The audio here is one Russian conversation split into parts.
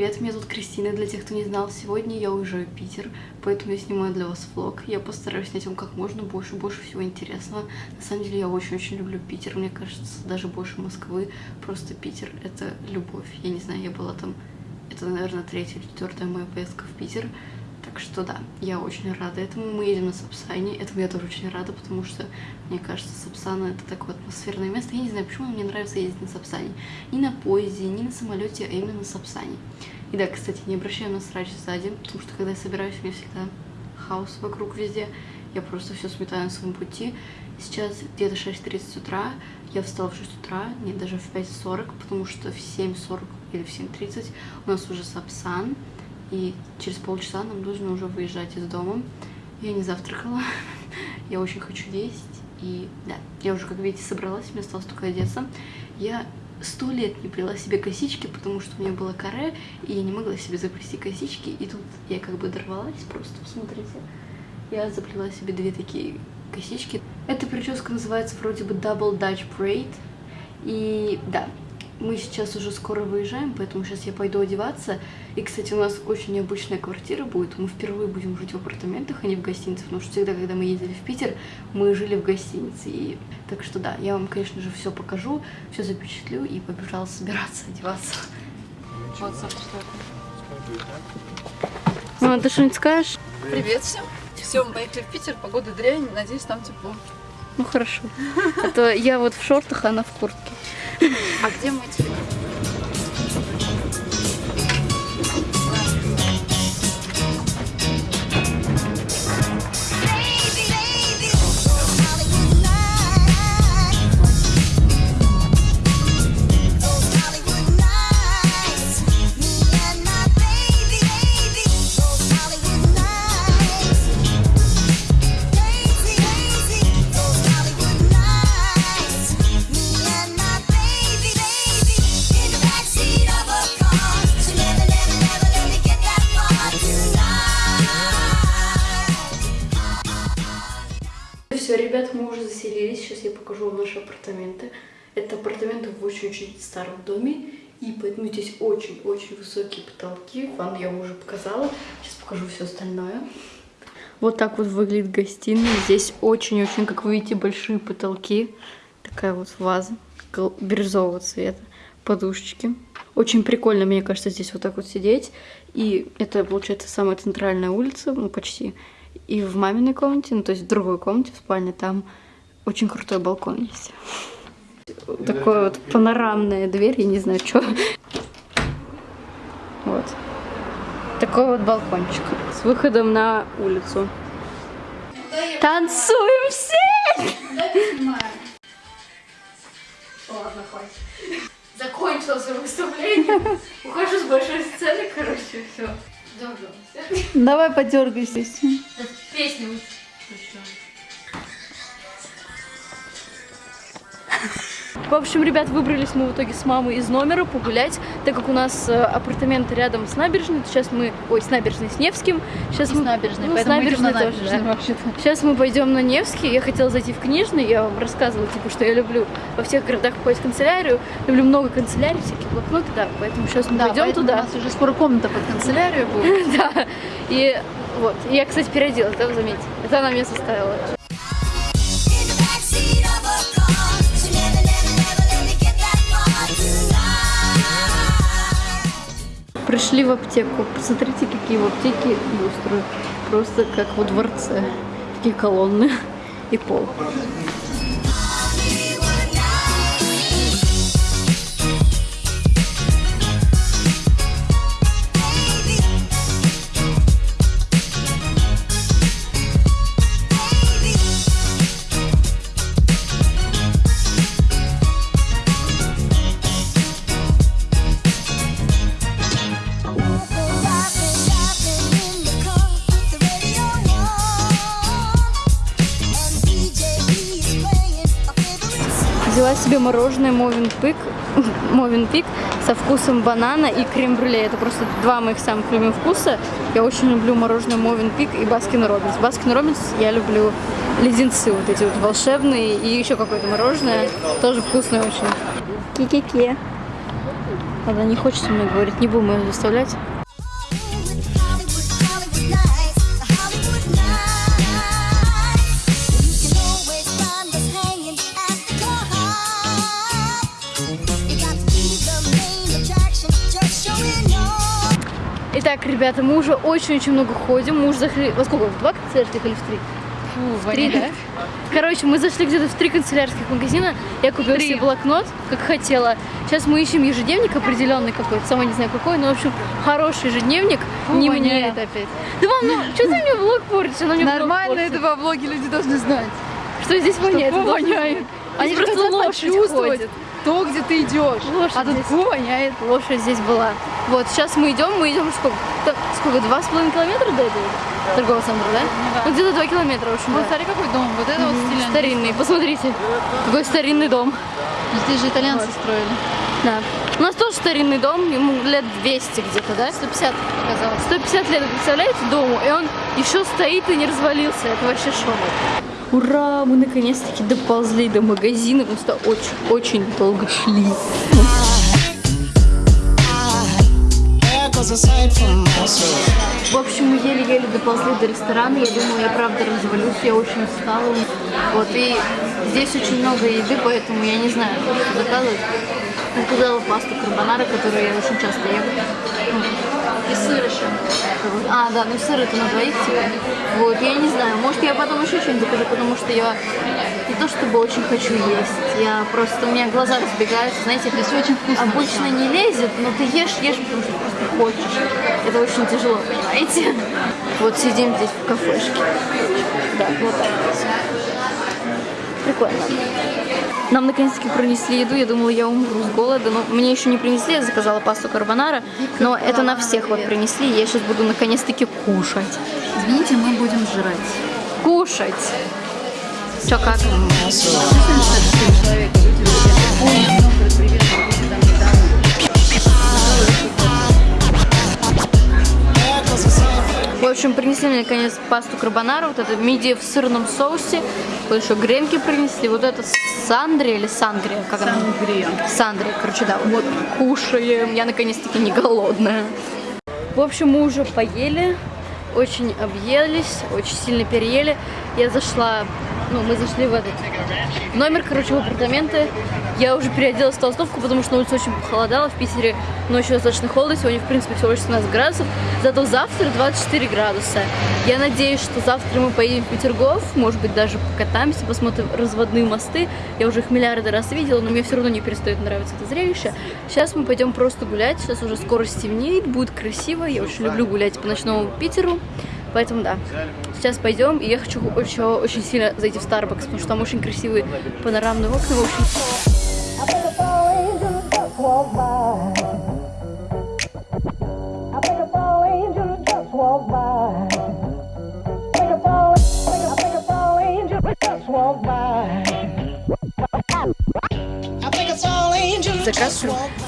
привет, меня зовут Кристина, для тех, кто не знал, сегодня я уезжаю в Питер, поэтому я снимаю для вас влог. Я постараюсь снять вам как можно больше, больше всего интересного. На самом деле я очень-очень люблю Питер, мне кажется, даже больше Москвы. Просто Питер — это любовь. Я не знаю, я была там, это, наверное, третья или четвертая моя поездка в Питер. Так что да, я очень рада этому. Мы едем на Сапсане. Этому я тоже очень рада, потому что, мне кажется, Сапсана это такое атмосферное место. Я не знаю, почему мне нравится ездить на Сапсане. Не на поезде, не на самолете, а именно на Сапсане. И да, кстати, не обращаю на срач сзади, потому что когда я собираюсь, у меня всегда хаос вокруг везде. Я просто все сметаю на своем пути. Сейчас где-то 6.30 утра. Я встала в 6 утра, нет, даже в 5.40, потому что в 7.40 или в 7.30 у нас уже Сапсан и через полчаса нам нужно уже выезжать из дома. Я не завтракала, я очень хочу есть, и да, я уже, как видите, собралась, мне осталось только одеться. Я сто лет не плела себе косички, потому что у меня было каре, и я не могла себе заплести косички, и тут я как бы дорвалась просто, посмотрите. Я заплела себе две такие косички. Эта прическа называется вроде бы Double Dutch Braid, и да, мы сейчас уже скоро выезжаем, поэтому сейчас я пойду одеваться. И, кстати, у нас очень необычная квартира будет. Мы впервые будем жить в апартаментах, а не в гостинице. Потому что всегда, когда мы ездили в Питер, мы жили в гостинице. И... Так что да, я вам, конечно же, все покажу, все запечатлю и побежала собираться, одеваться. Вот, Саша, что это? Мама, ты что-нибудь скажешь? Привет всем. Все, мы поехали в Питер, погода дрянь, надеюсь, там тепло. Ну хорошо. А то я вот в шортах, а она в куртке. А где мой телефон? Все, ребят, мы уже заселились. Сейчас я покажу вам наши апартаменты. Это апартаменты в очень-очень старом доме. И поэтому здесь очень-очень высокие потолки. Ванну я уже показала. Сейчас покажу все остальное. Вот так вот выглядит гостиная. Здесь очень-очень, как вы видите, большие потолки. Такая вот ваза бирюзового цвета. Подушечки. Очень прикольно, мне кажется, здесь вот так вот сидеть. И это, получается, самая центральная улица, ну, почти. И в маминой комнате, ну то есть в другой комнате, в спальне, там очень крутой балкон есть. Такая вот панорамная дверь, я не знаю, что. Вот. Такой вот балкончик с выходом на улицу. Танцуем все! Ладно, хватит. Закончилось выступление. Ухожу с большой сцены, короче, все. Давай подергайся. Песню В общем, ребят, выбрались мы в итоге с мамой из номера погулять, так как у нас э, апартаменты рядом с набережной. Сейчас мы, ой, с набережной, с Невским. Сейчас и мы, с набережной, ну, поэтому с набережной на тоже, набережную да. вообще-то. Сейчас мы пойдем на Невский. Я хотела зайти в книжный, я вам рассказывала, типа, что я люблю во всех городах ходить в канцелярию. Люблю много канцелярий, всякие блокноты, да. Поэтому сейчас мы Да, пойдем туда. У нас уже скоро комната под канцелярию будет. Да. И вот. Я, кстати, переоделась, да, вы заметите? Это она меня составила. Пришли в аптеку. Посмотрите, какие в аптеке люстры. Просто как во дворце. Такие колонны и пол. Взяла себе мороженое Mövenpick, Mövenpick со вкусом банана и крем-брюле. Это просто два моих самых любимых вкуса. Я очень люблю мороженое Mövenpick и Baskin Robbins. Baskin Robbins я люблю леденцы вот эти вот волшебные и еще какое-то мороженое. Тоже вкусное очень. Ки-ки-ки. Она не хочет со мной говорить, не будем ее заставлять. Итак, ребята, мы уже очень-очень много ходим. Мы уже зашли... Во сколько? В два канцелярских или в три? Фу, В три, да? Короче, мы зашли где-то в три канцелярских магазина. Я купила Три. себе блокнот, как хотела. Сейчас мы ищем ежедневник определенный какой-то. Сама не знаю какой, но, в общем, хороший ежедневник. Фу, не воняет мне. опять. Да вам, ну, что ты мне влог портишь? Она мне Нормально это во влоге люди должны знать. Что здесь воняет? Это воняет. Они просто лошадь почувствовать ходит. то, где ты идешь. Лошадь а тут здесь. фу, воняет. Лошадь здесь была. Вот, сейчас мы идем, мы идем сколько? Сколько, два с половиной километра до этого торгового центра, да? да. Ну, где-то два километра, в общем, Вот да. смотри, какой дом. Вот это вот стиль. Старинный, посмотрите. Какой старинный дом. Здесь же итальянцы строили. Да. У нас тоже старинный дом, ему лет 200 где-то, да? 150 показалось. 150 лет, представляете, дому, и он еще стоит и не развалился. Это вообще шок. Ура, мы наконец-таки доползли до магазина, потому что очень-очень долго шли. В общем, мы еле-еле доползли до ресторана. Я думала, я правда развалюсь, я очень устала. Вот, и здесь очень много еды, поэтому я не знаю, что заказывать. Заказала пасту карбонара, которую я очень часто ем. И сыр еще. А, да, ну сыр это на двоих, типа. Вот, я не знаю, может я потом еще что-нибудь закажу, потому что я не то чтобы очень хочу есть, я просто, у меня глаза разбегаются, знаете, Здесь очень вкусно. Обычно не лезет, но ты ешь, ешь, потому что просто хочешь. Это очень тяжело, понимаете? Вот сидим здесь в кафешке. Да, вот так. Прикольно. Нам наконец-таки принесли еду. Я думала, я умру с голода, но мне еще не принесли. Я заказала пасту карбонара, но это на всех вот принесли. Я сейчас буду наконец-таки кушать. Извините, мы будем жрать. Кушать. Че как? There В общем, принесли мне наконец пасту карбонара, вот это мидия в сырном соусе, вот еще гренки принесли, вот это сандри или сангрия, как она? Сангрия. Сангрия, короче, да, вот кушаем, я наконец-таки не голодная. В общем, мы уже поели, очень объелись, очень сильно переели. Я зашла, ну, мы зашли в этот номер, короче, в апартаменты. Я уже переоделась в толстовку, потому что на улице очень похолодало. В Питере ночью достаточно холодно, сегодня, в принципе, всего лишь 17 градусов. Зато завтра 24 градуса. Я надеюсь, что завтра мы поедем в Петергоф, может быть, даже покатаемся, посмотрим разводные мосты. Я уже их миллиарды раз видела, но мне все равно не перестает нравиться это зрелище. Сейчас мы пойдем просто гулять, сейчас уже скоро стемнеет, будет красиво. Я очень люблю гулять по ночному Питеру. Поэтому да, сейчас пойдем, и я хочу еще очень сильно зайти в Starbucks, потому что там очень красивые панорамные окна, в общем. Walk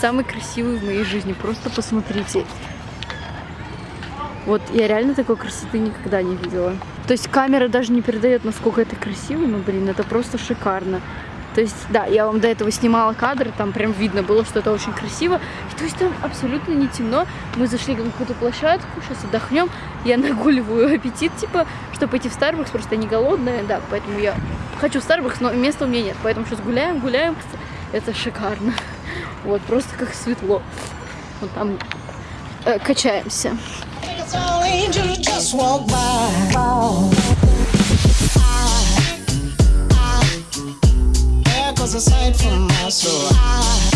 самый красивый в моей жизни, просто посмотрите. Вот я реально такой красоты никогда не видела. То есть камера даже не передает, насколько это красиво, но, блин, это просто шикарно. То есть, да, я вам до этого снимала кадры, там прям видно было, что это очень красиво. И, то есть там абсолютно не темно. Мы зашли на какую-то площадку, сейчас отдохнем. Я нагуливаю аппетит, типа, чтобы пойти в Starbucks, просто не голодная, да, поэтому я хочу в Starbucks, но места у меня нет. Поэтому сейчас гуляем, гуляем. Это шикарно. Вот, просто как светло. Вот там э, качаемся. angel just walked by. Oh. I, I, echoes a sight from my soul. I,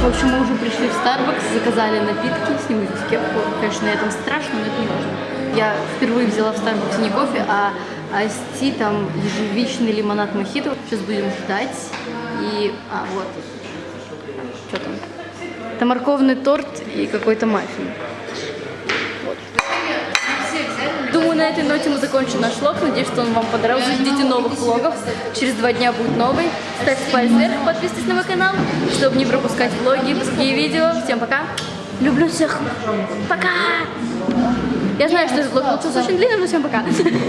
В общем, мы уже пришли в Starbucks, заказали напитки, сниму здесь кепку. Конечно, на этом страшно, но это не важно. Я впервые взяла в Starbucks не кофе, а айсти, там ежевичный лимонад мохито. Сейчас будем ждать. И, а, вот. Что там? Это морковный торт и какой-то маффин. Вот. На этой ноте мы закончим наш влог. Надеюсь, что он вам понравился. Ждите новых влогов. Через два дня будет новый. Ставьте палец вверх, подписывайтесь на мой канал, чтобы не пропускать влоги, другие видео. Всем пока. Люблю всех. Пока. Я знаю, что этот влог получился очень длинным, но всем пока.